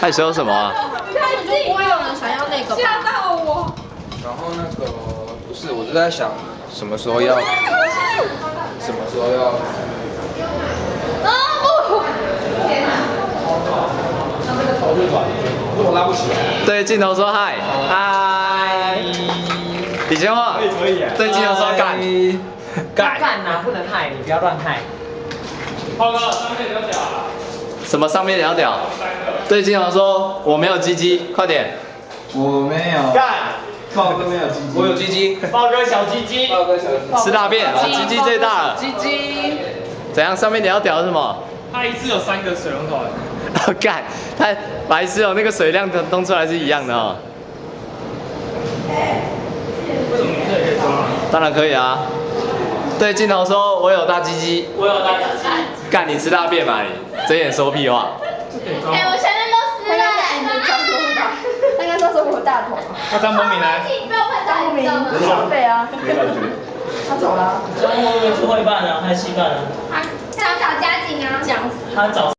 害羞什么啊？太近，不会有人想要那个吧？吓到我！然后那个不是，我就在想什么时候要，什么时候要。啊不！天哪！我拉不起来。对镜头说嗨，嗨。李千华，可以可以对镜头说干，干干呐，不能嗨，你不要乱嗨。浩哥，上面有屌啊！什么上面聊屌？对镜头说我没有鸡鸡，快点。我没有。干！豹哥没有鸡鸡。我有鸡鸡。豹哥小鸡鸡。豹哥小鸡鸡。吃大便，我鸡鸡最大了。鸡鸡。怎样？上面你要屌是什么？他一次有三个水龙头。哦 干，他白痴哦，那个水量东出来是一样的哦。为什么女生也可以装啊？当然可以啊。对镜头说，我有大鸡鸡。我有大鸡鸡。干，你吃大便吧你？睁眼说屁话。哎，我全身都湿了。你刚说什么？他刚说说我大头。那张博敏呢？不要拍张博敏，双倍啊。他走了。张博敏是会办啊，还是戏办啊？他他找家景啊。他找。